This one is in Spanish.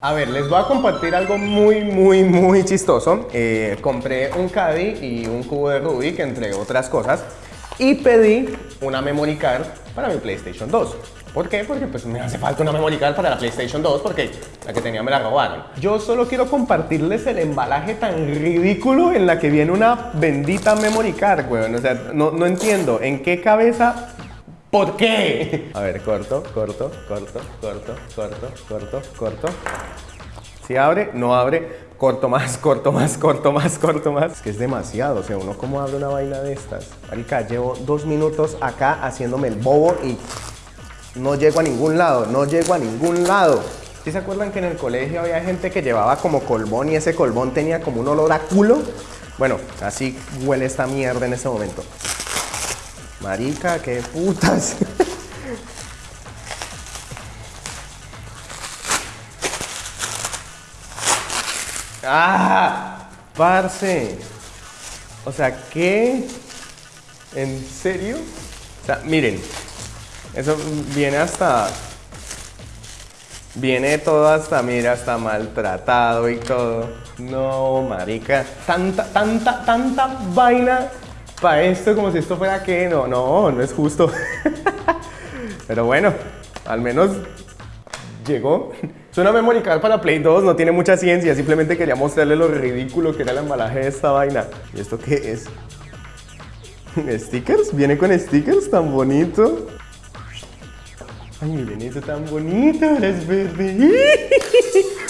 A ver, les voy a compartir algo muy, muy, muy chistoso. Eh, compré un Caddy y un cubo de Rubik, entre otras cosas, y pedí una memory card para mi PlayStation 2. ¿Por qué? Porque pues me hace falta una memory card para la PlayStation 2 porque la que tenía me la robaron. Yo solo quiero compartirles el embalaje tan ridículo en la que viene una bendita memory card, weón. O sea, no, no entiendo en qué cabeza ¿Por qué? A ver, corto, corto, corto, corto, corto, corto, corto. Si abre, no abre. Corto más, corto más, corto más, corto más. Es que es demasiado. O sea, uno cómo abre una vaina de estas. Marica, llevo dos minutos acá haciéndome el bobo y no llego a ningún lado. No llego a ningún lado. ¿Sí se acuerdan que en el colegio había gente que llevaba como colbón y ese colbón tenía como un olor a culo? Bueno, así huele esta mierda en ese momento. Marica, qué putas. ¡Ah! Parce. O sea, ¿qué? ¿En serio? O sea, miren. Eso viene hasta... Viene todo hasta, mira, hasta maltratado y todo. No, marica. Tanta, tanta, tanta vaina para esto como si esto fuera que no, no, no es justo. Pero bueno, al menos llegó. Es una memory card para Play 2, no tiene mucha ciencia, simplemente quería mostrarle lo ridículo que era el embalaje de esta vaina. ¿Y esto qué es? ¿Stickers? ¿Viene con stickers tan bonito? Ay, miren eso tan bonito, es verde.